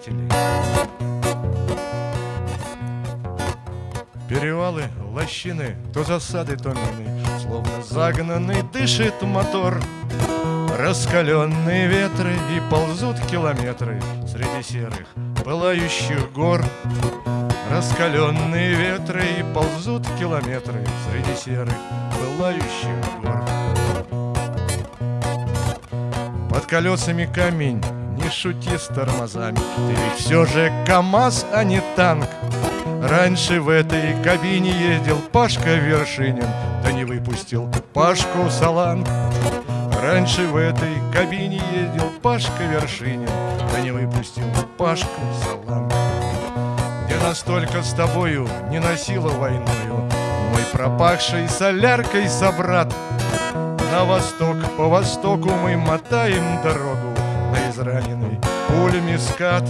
приятелей. Перевалы, лощины, то засады, то мины, Словно загнанный дышит мотор. Раскаленные ветры и ползут километры Среди серых пылающих гор. Раскаленные ветры и ползут километры Среди серых пылающих гор. Под колесами камень, шути с тормозами. Ты ведь все же КамАЗ, а не танк. Раньше в этой кабине ездил Пашка Вершинин Да не выпустил Пашку Саланг. Раньше в этой кабине ездил Пашка Вершинин Да не выпустил Пашку Саланг. Я настолько с тобою не носила войною. Мой пропахший соляркой собрат. На восток, по востоку мы мотаем дорогу На израненный. Пулями скат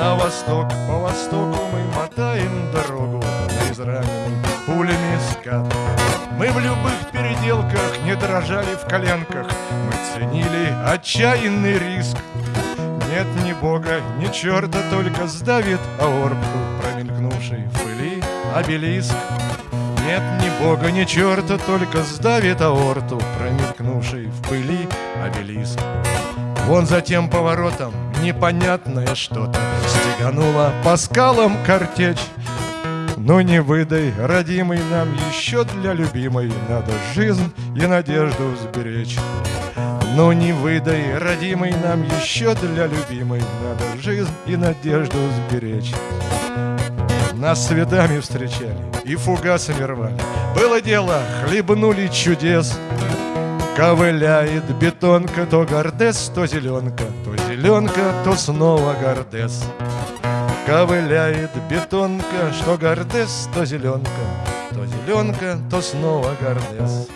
на восток, по востоку мы мотаем дорогу. На израненный. Пулями скат. Мы в любых переделках не дрожали в коленках. Мы ценили отчаянный риск. Нет ни бога, ни черта, только сдавит аорту Промелькнувший в пыли обелиск нет ни бога, ни черта, только сдавит аорту, промелькнувший в пыли обелиск. Вон за тем поворотом непонятное что-то Стеганула по скалам картечь. Ну не выдай, родимый, нам еще для любимой Надо жизнь и надежду сберечь. Ну не выдай, родимый, нам еще для любимой Надо жизнь и надежду сберечь Нас цветами встречали и фугасами рвали. Было дело, хлебнули чудес. Ковыляет бетонка, то гордес, то зеленка То зеленка, то снова гордес. Ковыляет бетонка, что гордес, то зеленка То зеленка, то снова гордес